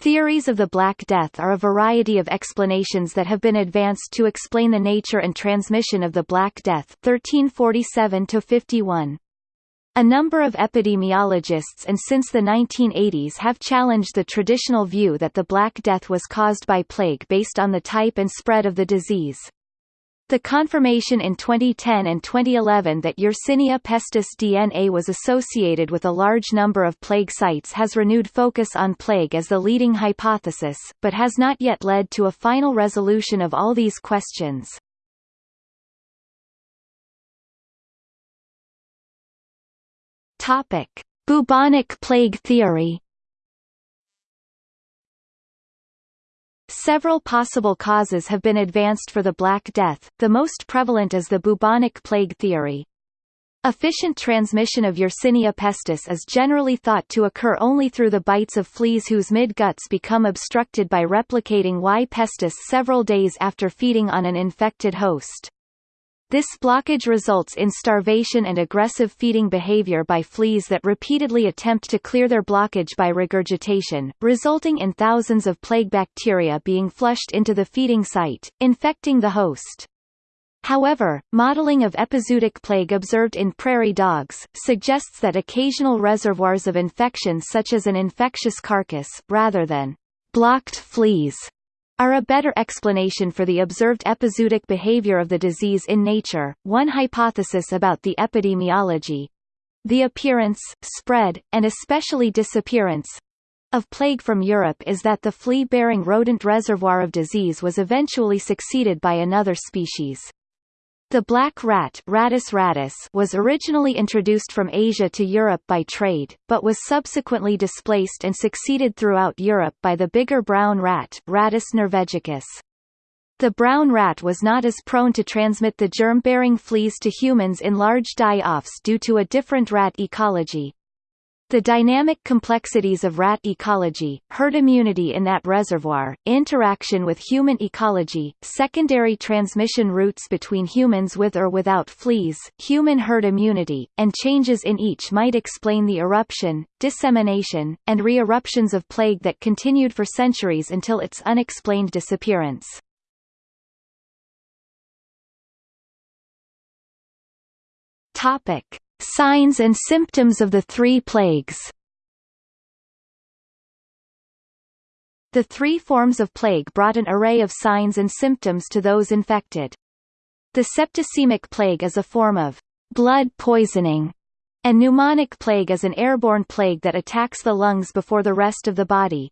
Theories of the Black Death are a variety of explanations that have been advanced to explain the nature and transmission of the Black Death 1347-51. A number of epidemiologists and since the 1980s have challenged the traditional view that the Black Death was caused by plague based on the type and spread of the disease. The confirmation in 2010 and 2011 that Yersinia pestis DNA was associated with a large number of plague sites has renewed focus on plague as the leading hypothesis, but has not yet led to a final resolution of all these questions. Topic: Bubonic plague theory. Several possible causes have been advanced for the Black Death, the most prevalent is the bubonic plague theory. Efficient transmission of Yersinia pestis is generally thought to occur only through the bites of fleas whose mid-guts become obstructed by replicating Y. pestis several days after feeding on an infected host. This blockage results in starvation and aggressive feeding behavior by fleas that repeatedly attempt to clear their blockage by regurgitation, resulting in thousands of plague bacteria being flushed into the feeding site, infecting the host. However, modeling of epizootic plague observed in prairie dogs, suggests that occasional reservoirs of infection such as an infectious carcass, rather than blocked fleas, are a better explanation for the observed epizootic behavior of the disease in nature. One hypothesis about the epidemiology the appearance, spread, and especially disappearance of plague from Europe is that the flea-bearing rodent reservoir of disease was eventually succeeded by another species. The black rat Rattus rattus was originally introduced from Asia to Europe by trade, but was subsequently displaced and succeeded throughout Europe by the bigger brown rat Rattus norvegicus. The brown rat was not as prone to transmit the germ-bearing fleas to humans in large die-offs due to a different rat ecology. The dynamic complexities of rat ecology, herd immunity in that reservoir, interaction with human ecology, secondary transmission routes between humans with or without fleas, human herd immunity, and changes in each might explain the eruption, dissemination, and re-eruptions of plague that continued for centuries until its unexplained disappearance. Topic. Signs and symptoms of the three plagues The three forms of plague brought an array of signs and symptoms to those infected. The septicemic plague is a form of blood poisoning, and pneumonic plague is an airborne plague that attacks the lungs before the rest of the body.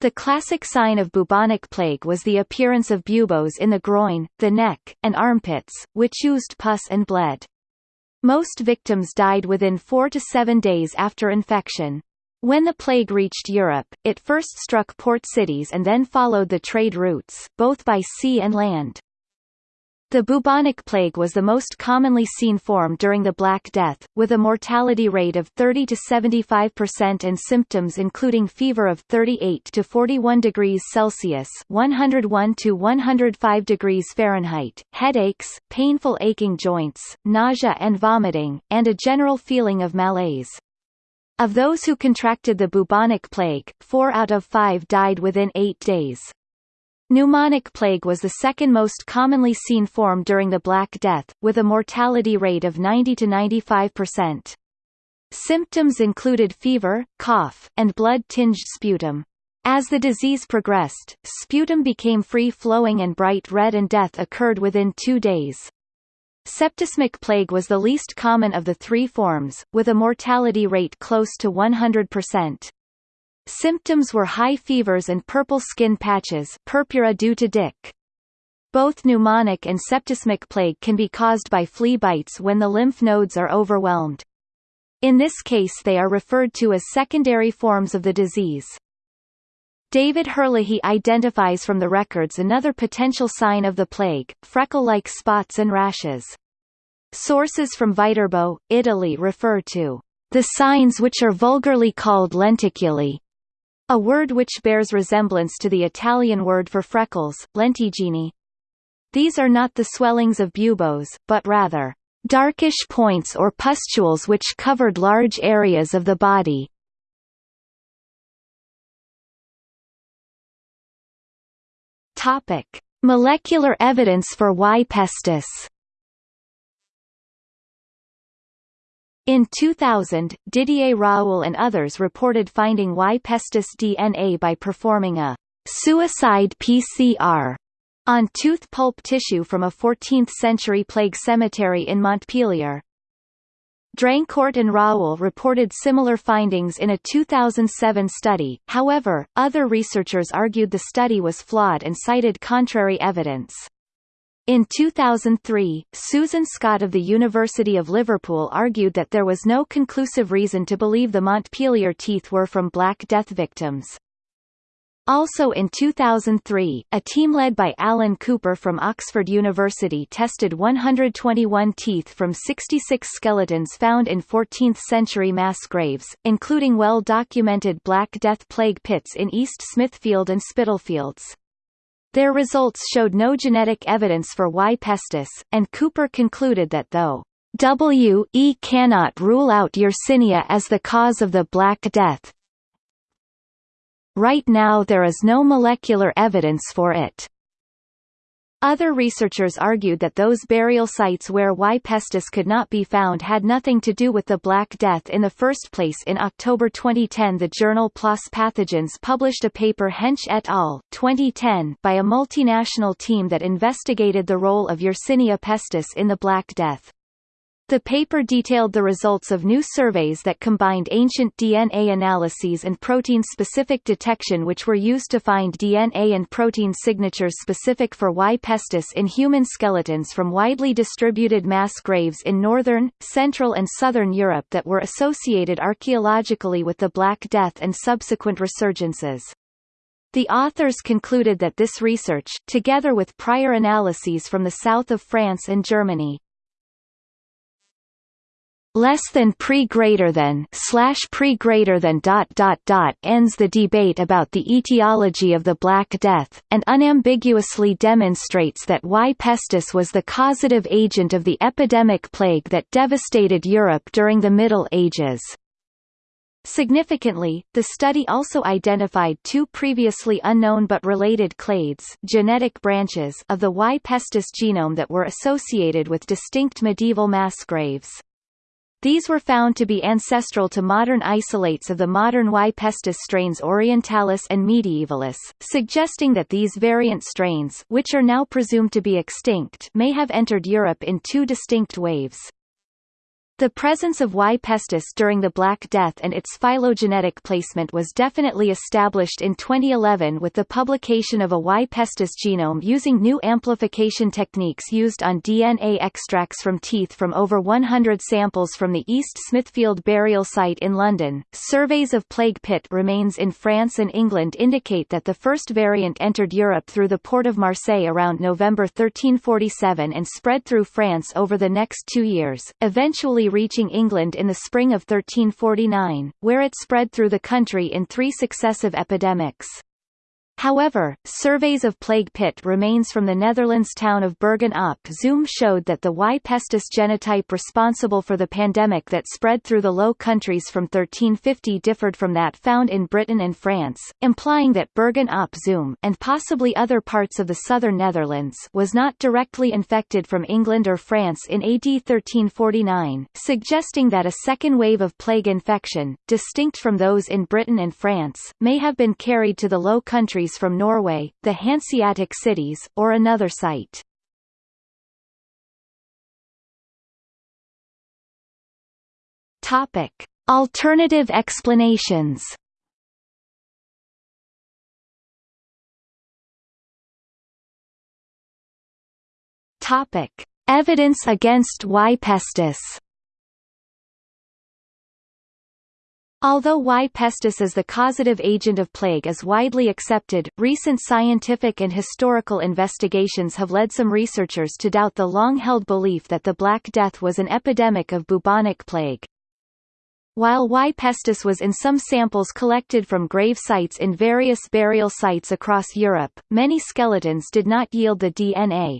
The classic sign of bubonic plague was the appearance of buboes in the groin, the neck, and armpits, which used pus and bled. Most victims died within four to seven days after infection. When the plague reached Europe, it first struck port cities and then followed the trade routes, both by sea and land. The bubonic plague was the most commonly seen form during the Black Death, with a mortality rate of 30 to 75% and symptoms including fever of 38 to 41 degrees Celsius (101 to 105 degrees Fahrenheit), headaches, painful aching joints, nausea and vomiting, and a general feeling of malaise. Of those who contracted the bubonic plague, 4 out of 5 died within 8 days. Pneumonic plague was the second most commonly seen form during the Black Death, with a mortality rate of 90 to 95%. Symptoms included fever, cough, and blood-tinged sputum. As the disease progressed, sputum became free-flowing and bright red and death occurred within two days. Septicemic plague was the least common of the three forms, with a mortality rate close to 100%. Symptoms were high fevers and purple skin patches purpura due to DIC. Both pneumonic and septicemic plague can be caused by flea bites when the lymph nodes are overwhelmed. In this case they are referred to as secondary forms of the disease. David Herlihy identifies from the records another potential sign of the plague, freckle-like spots and rashes. Sources from Viterbo, Italy refer to the signs which are vulgarly called lenticulae, a word which bears resemblance to the Italian word for freckles, lentigini. These are not the swellings of buboes, but rather, "...darkish points or pustules which covered large areas of the body." Topic: Molecular evidence for Y. pestis. In 2000, Didier Raoult and others reported finding Y. pestis DNA by performing a suicide PCR on tooth pulp tissue from a 14th-century plague cemetery in Montpellier. Drancourt and Raoult reported similar findings in a 2007 study, however, other researchers argued the study was flawed and cited contrary evidence. In 2003, Susan Scott of the University of Liverpool argued that there was no conclusive reason to believe the Montpellier teeth were from Black Death victims. Also in 2003, a team led by Alan Cooper from Oxford University tested 121 teeth from 66 skeletons found in 14th-century mass graves, including well-documented Black Death plague pits in East Smithfield and Spitalfields. Their results showed no genetic evidence for Y. pestis, and Cooper concluded that though W. E. cannot rule out Yersinia as the cause of the Black Death, Right now there is no molecular evidence for it. Other researchers argued that those burial sites where Y. pestis could not be found had nothing to do with the Black Death in the first place. In October 2010, the journal PLOS Pathogens published a paper Haensch et al. 2010 by a multinational team that investigated the role of Yersinia pestis in the Black Death. The paper detailed the results of new surveys that combined ancient DNA analyses and protein-specific detection which were used to find DNA and protein signatures specific for Y. pestis in human skeletons from widely distributed mass graves in northern, central and southern Europe that were associated archaeologically with the Black Death and subsequent resurgences. The authors concluded that this research, together with prior analyses from the south of France and Germany, less than pre greater than slash pre greater than dot dot dot ends the debate about the etiology of the Black Death, and unambiguously demonstrates that Y. pestis was the causative agent of the epidemic plague that devastated Europe during the Middle Ages. Significantly, the study also identified two previously unknown but related clades genetic branches of the Y. pestis genome that were associated with distinct medieval mass graves. These were found to be ancestral to modern isolates of the modern Y. pestis strains Orientalis and Medievalis, suggesting that these variant strains which are now presumed to be extinct may have entered Europe in two distinct waves. The presence of Y. pestis during the Black Death and its phylogenetic placement was definitely established in 2011 with the publication of a Y. pestis genome using new amplification techniques used on DNA extracts from teeth from over 100 samples from the East Smithfield burial site in London. Surveys of plague pit remains in France and England indicate that the first variant entered Europe through the port of Marseille around November 1347 and spread through France over the next two years, eventually reaching England in the spring of 1349, where it spread through the country in three successive epidemics. However, surveys of plague pit remains from the Netherlands town of Bergen op Zoom showed that the Y. pestis genotype responsible for the pandemic that spread through the Low Countries from 1350 differed from that found in Britain and France, implying that Bergen op Zoom and possibly other parts of the southern Netherlands was not directly infected from England or France in AD 1349, suggesting that a second wave of plague infection, distinct from those in Britain and France, may have been carried to the Low Countries from Norway, the Hanseatic cities, or another site. Topic: Alternative explanations. Topic: Evidence against Y. pestis. Although Y. pestis as the causative agent of plague is widely accepted, recent scientific and historical investigations have led some researchers to doubt the long-held belief that the Black Death was an epidemic of bubonic plague. While Y. pestis was in some samples collected from grave sites in various burial sites across Europe, many skeletons did not yield the DNA,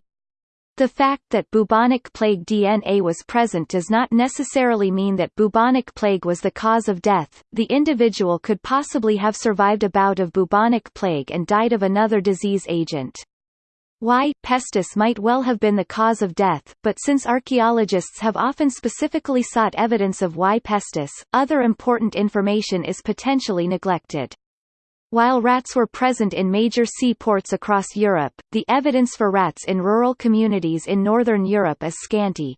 the fact that bubonic plague DNA was present does not necessarily mean that bubonic plague was the cause of death. The individual could possibly have survived a bout of bubonic plague and died of another disease agent. Y. pestis might well have been the cause of death, but since archaeologists have often specifically sought evidence of Y. pestis, other important information is potentially neglected. While rats were present in major seaports across Europe, the evidence for rats in rural communities in northern Europe is scanty.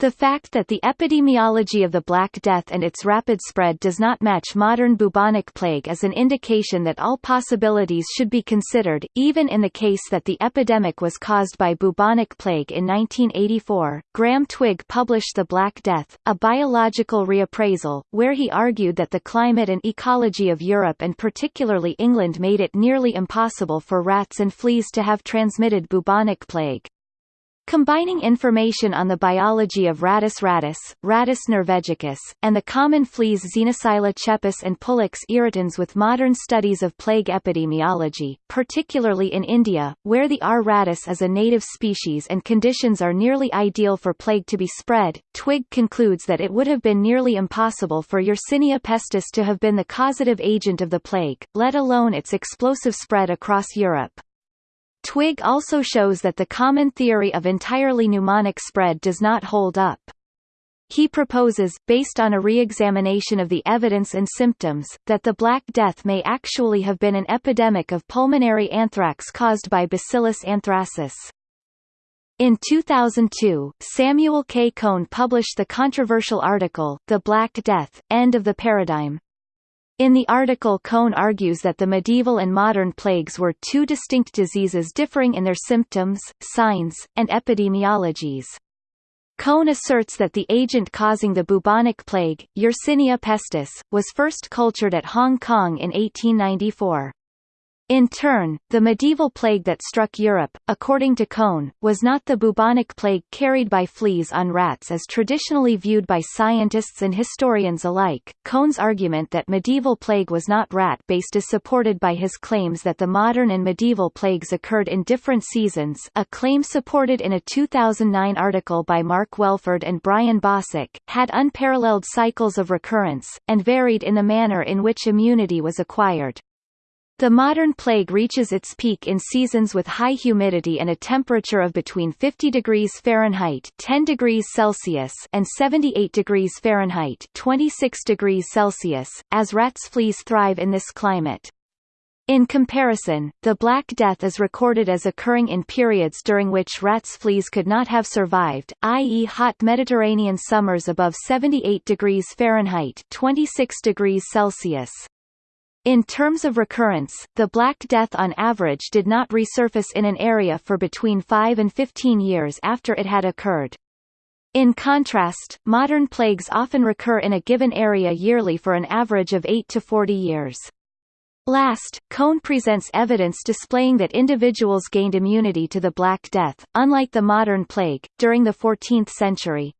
The fact that the epidemiology of the Black Death and its rapid spread does not match modern bubonic plague is an indication that all possibilities should be considered, even in the case that the epidemic was caused by bubonic plague in 1984. Graham Twigg published The Black Death, a biological reappraisal, where he argued that the climate and ecology of Europe and particularly England made it nearly impossible for rats and fleas to have transmitted bubonic plague. Combining information on the biology of Rattus rattus, Rattus norvegicus, and the common fleas Xenopsylla cheopis and Pulex irritans with modern studies of plague epidemiology, particularly in India, where the R. rattus is a native species and conditions are nearly ideal for plague to be spread, Twigg concludes that it would have been nearly impossible for Yersinia pestis to have been the causative agent of the plague, let alone its explosive spread across Europe. Twigg also shows that the common theory of entirely pneumonic spread does not hold up. He proposes, based on a re-examination of the evidence and symptoms, that the Black Death may actually have been an epidemic of pulmonary anthrax caused by Bacillus anthracis. In 2002, Samuel K. Cohn published the controversial article, The Black Death, End of the Paradigm. In the article Cohn argues that the medieval and modern plagues were two distinct diseases differing in their symptoms, signs, and epidemiologies. Cohn asserts that the agent causing the bubonic plague, Yersinia pestis, was first cultured at Hong Kong in 1894. In turn, the medieval plague that struck Europe, according to Cohn, was not the bubonic plague carried by fleas on rats as traditionally viewed by scientists and historians alike. Cohn's argument that medieval plague was not rat-based is supported by his claims that the modern and medieval plagues occurred in different seasons a claim supported in a 2009 article by Mark Welford and Brian Bossak, had unparalleled cycles of recurrence, and varied in the manner in which immunity was acquired. The modern plague reaches its peak in seasons with high humidity and a temperature of between 50 degrees Fahrenheit 10 degrees Celsius and 78 degrees Fahrenheit 26 degrees Celsius, as rats fleas thrive in this climate. In comparison, the Black Death is recorded as occurring in periods during which rats fleas could not have survived, i.e. hot Mediterranean summers above 78 degrees Fahrenheit 26 degrees Celsius. In terms of recurrence, the Black Death on average did not resurface in an area for between 5 and 15 years after it had occurred. In contrast, modern plagues often recur in a given area yearly for an average of 8 to 40 years. Last, Cohn presents evidence displaying that individuals gained immunity to the Black Death, unlike the modern plague, during the 14th century.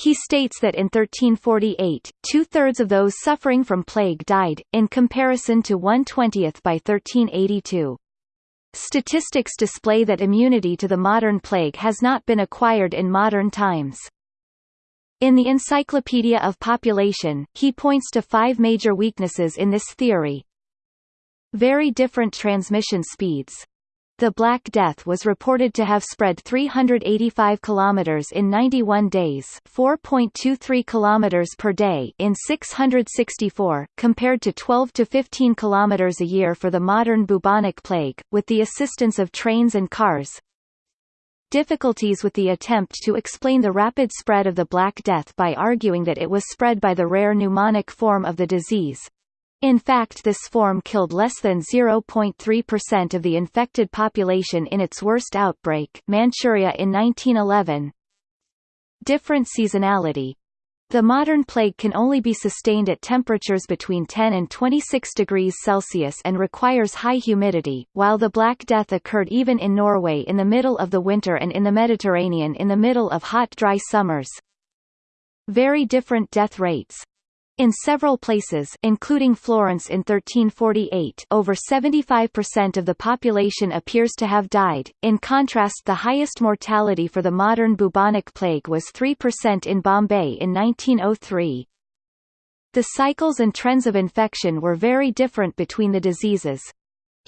He states that in 1348, two-thirds of those suffering from plague died, in comparison to one-twentieth by 1382. Statistics display that immunity to the modern plague has not been acquired in modern times. In the Encyclopedia of Population, he points to five major weaknesses in this theory. Very different transmission speeds. The Black Death was reported to have spread 385 kilometers in 91 days, 4.23 kilometers per day in 664, compared to 12 to 15 kilometers a year for the modern bubonic plague, with the assistance of trains and cars. Difficulties with the attempt to explain the rapid spread of the Black Death by arguing that it was spread by the rare pneumonic form of the disease, in fact this form killed less than 0.3% of the infected population in its worst outbreak Manchuria in 1911. Different seasonality the modern plague can only be sustained at temperatures between 10 and 26 degrees Celsius and requires high humidity, while the Black Death occurred even in Norway in the middle of the winter and in the Mediterranean in the middle of hot dry summers. Very different death rates. In several places including Florence in 1348 over 75% of the population appears to have died, in contrast the highest mortality for the modern bubonic plague was 3% in Bombay in 1903. The cycles and trends of infection were very different between the diseases.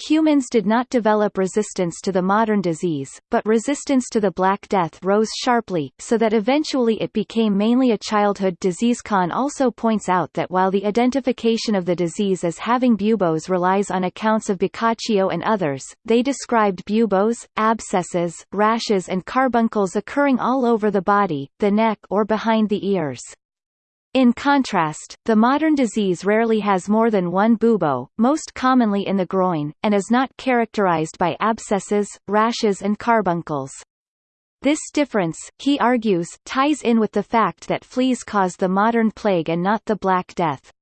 Humans did not develop resistance to the modern disease, but resistance to the Black Death rose sharply, so that eventually it became mainly a childhood disease. Cohn also points out that while the identification of the disease as having buboes relies on accounts of Boccaccio and others, they described buboes, abscesses, rashes and carbuncles occurring all over the body, the neck or behind the ears. In contrast, the modern disease rarely has more than one bubo, most commonly in the groin, and is not characterized by abscesses, rashes and carbuncles. This difference, he argues, ties in with the fact that fleas cause the modern plague and not the Black Death.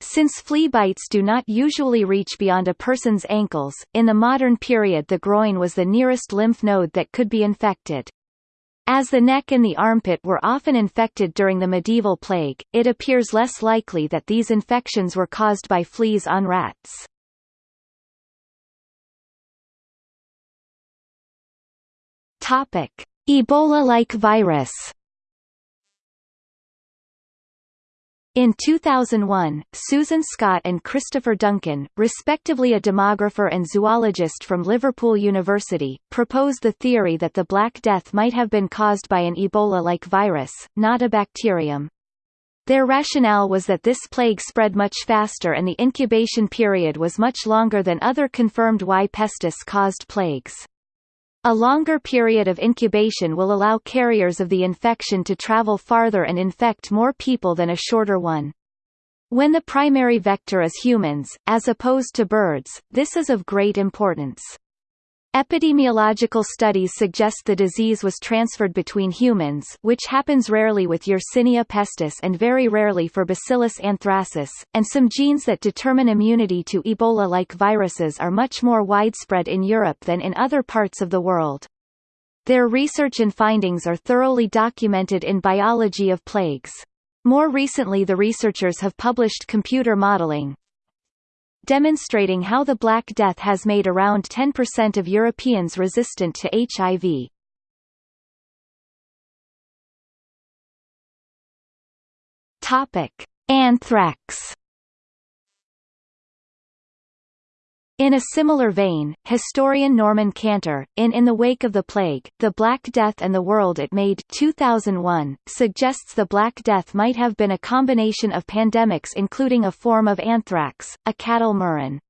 Since flea bites do not usually reach beyond a person's ankles, in the modern period the groin was the nearest lymph node that could be infected. As the neck and the armpit were often infected during the medieval plague, it appears less likely that these infections were caused by fleas on rats. Topic: Ebola-like virus In 2001, Susan Scott and Christopher Duncan, respectively a demographer and zoologist from Liverpool University, proposed the theory that the Black Death might have been caused by an Ebola-like virus, not a bacterium. Their rationale was that this plague spread much faster and the incubation period was much longer than other confirmed Y. pestis-caused plagues. A longer period of incubation will allow carriers of the infection to travel farther and infect more people than a shorter one. When the primary vector is humans, as opposed to birds, this is of great importance. Epidemiological studies suggest the disease was transferred between humans which happens rarely with Yersinia pestis and very rarely for Bacillus anthracis, and some genes that determine immunity to Ebola-like viruses are much more widespread in Europe than in other parts of the world. Their research and findings are thoroughly documented in Biology of Plagues. More recently the researchers have published computer modeling, demonstrating how the Black Death has made around 10% of Europeans resistant to HIV. Topic: Anthrax In a similar vein, historian Norman Cantor, in In the Wake of the Plague, The Black Death and the World It Made 2001, suggests the Black Death might have been a combination of pandemics including a form of anthrax, a cattle murrain.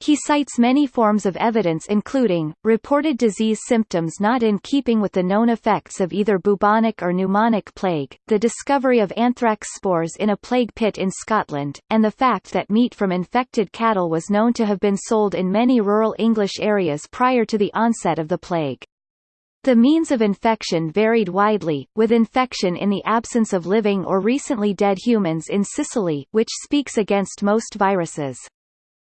He cites many forms of evidence including, reported disease symptoms not in keeping with the known effects of either bubonic or pneumonic plague, the discovery of anthrax spores in a plague pit in Scotland, and the fact that meat from infected cattle was known to have been sold in many rural English areas prior to the onset of the plague. The means of infection varied widely, with infection in the absence of living or recently dead humans in Sicily which speaks against most viruses.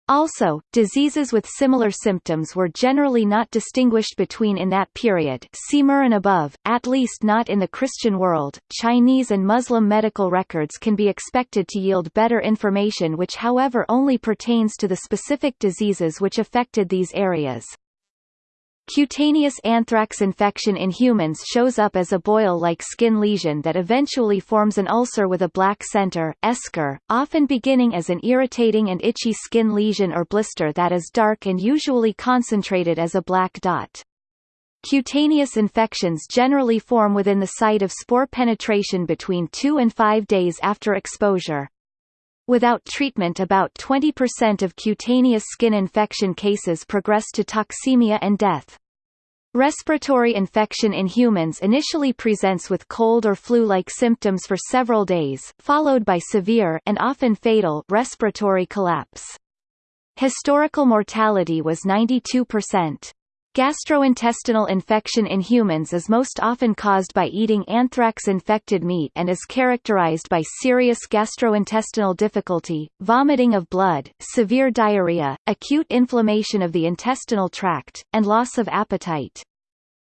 Also, diseases with similar symptoms were generally not distinguished between in that period see Murrain above, at least not in the Christian world. Chinese and Muslim medical records can be expected to yield better information which however only pertains to the specific diseases which affected these areas. Cutaneous anthrax infection in humans shows up as a boil-like skin lesion that eventually forms an ulcer with a black center eschar, often beginning as an irritating and itchy skin lesion or blister that is dark and usually concentrated as a black dot. Cutaneous infections generally form within the site of spore penetration between 2 and 5 days after exposure. Without treatment about 20% of cutaneous skin infection cases progress to toxemia and death. Respiratory infection in humans initially presents with cold or flu-like symptoms for several days, followed by severe and often fatal respiratory collapse. Historical mortality was 92%. Gastrointestinal infection in humans is most often caused by eating anthrax-infected meat and is characterized by serious gastrointestinal difficulty, vomiting of blood, severe diarrhea, acute inflammation of the intestinal tract, and loss of appetite.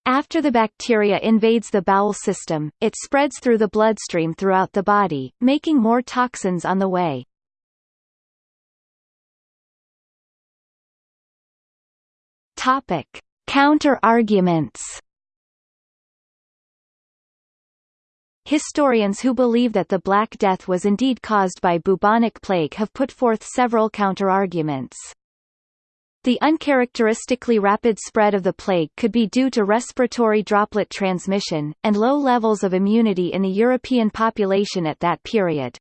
After the bacteria invades the bowel system, it spreads through the bloodstream throughout the body, making more toxins on the way. Topic. Counter-arguments Historians who believe that the Black Death was indeed caused by bubonic plague have put forth several counterarguments. The uncharacteristically rapid spread of the plague could be due to respiratory droplet transmission, and low levels of immunity in the European population at that period.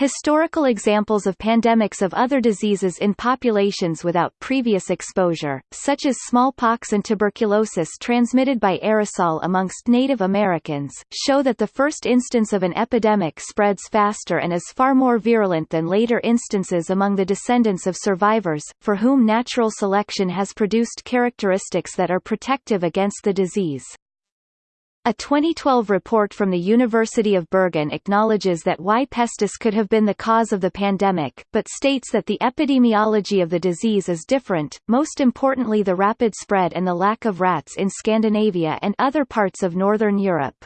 Historical examples of pandemics of other diseases in populations without previous exposure, such as smallpox and tuberculosis transmitted by aerosol amongst Native Americans, show that the first instance of an epidemic spreads faster and is far more virulent than later instances among the descendants of survivors, for whom natural selection has produced characteristics that are protective against the disease. A 2012 report from the University of Bergen acknowledges that Y. pestis could have been the cause of the pandemic, but states that the epidemiology of the disease is different, most importantly the rapid spread and the lack of rats in Scandinavia and other parts of northern Europe.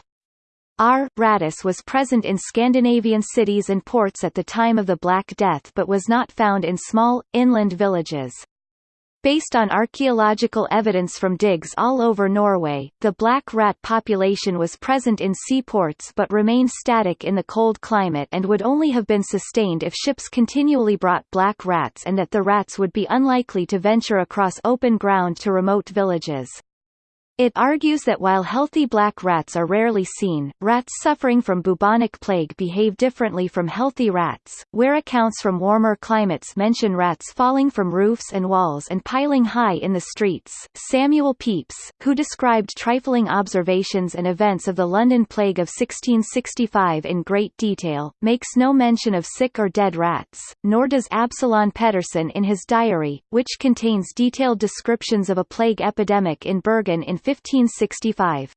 R. rattus was present in Scandinavian cities and ports at the time of the Black Death but was not found in small, inland villages. Based on archaeological evidence from digs all over Norway, the black rat population was present in seaports but remained static in the cold climate and would only have been sustained if ships continually brought black rats and that the rats would be unlikely to venture across open ground to remote villages. It argues that while healthy black rats are rarely seen, rats suffering from bubonic plague behave differently from healthy rats, where accounts from warmer climates mention rats falling from roofs and walls and piling high in the streets. Samuel Pepys, who described trifling observations and events of the London Plague of 1665 in great detail, makes no mention of sick or dead rats, nor does Absalon Pedersen in his diary, which contains detailed descriptions of a plague epidemic in Bergen in 1565.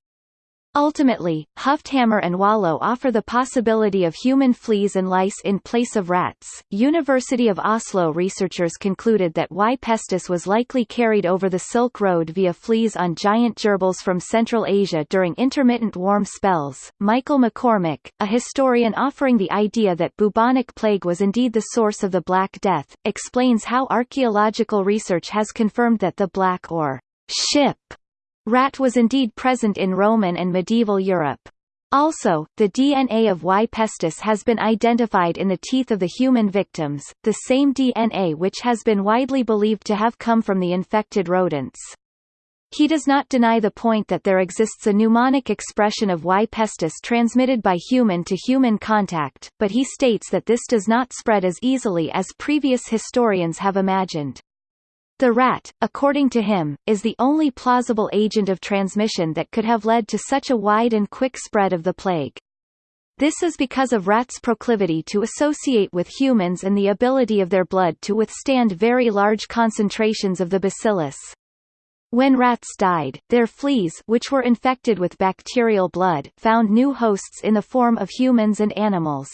Ultimately, Hufthammer and Walløe offer the possibility of human fleas and lice in place of rats. University of Oslo researchers concluded that Y. pestis was likely carried over the Silk Road via fleas on giant gerbils from Central Asia during intermittent warm spells. Michael McCormick, a historian offering the idea that bubonic plague was indeed the source of the Black Death, explains how archaeological research has confirmed that the black or ship Rat was indeed present in Roman and medieval Europe. Also, the DNA of Y. pestis has been identified in the teeth of the human victims, the same DNA which has been widely believed to have come from the infected rodents. He does not deny the point that there exists a pneumonic expression of Y. pestis transmitted by human-to-human -human contact, but he states that this does not spread as easily as previous historians have imagined. The rat, according to him, is the only plausible agent of transmission that could have led to such a wide and quick spread of the plague. This is because of rats' proclivity to associate with humans and the ability of their blood to withstand very large concentrations of the bacillus. When rats died, their fleas which were infected with bacterial blood found new hosts in the form of humans and animals.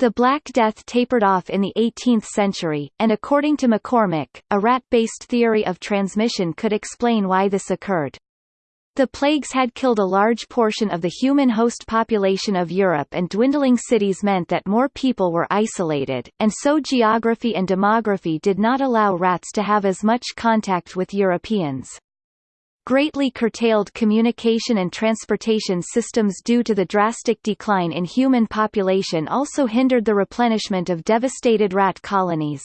The Black Death tapered off in the 18th century, and according to McCormick, a rat-based theory of transmission could explain why this occurred. The plagues had killed a large portion of the human host population of Europe and dwindling cities meant that more people were isolated, and so geography and demography did not allow rats to have as much contact with Europeans. Greatly curtailed communication and transportation systems due to the drastic decline in human population also hindered the replenishment of devastated rat colonies.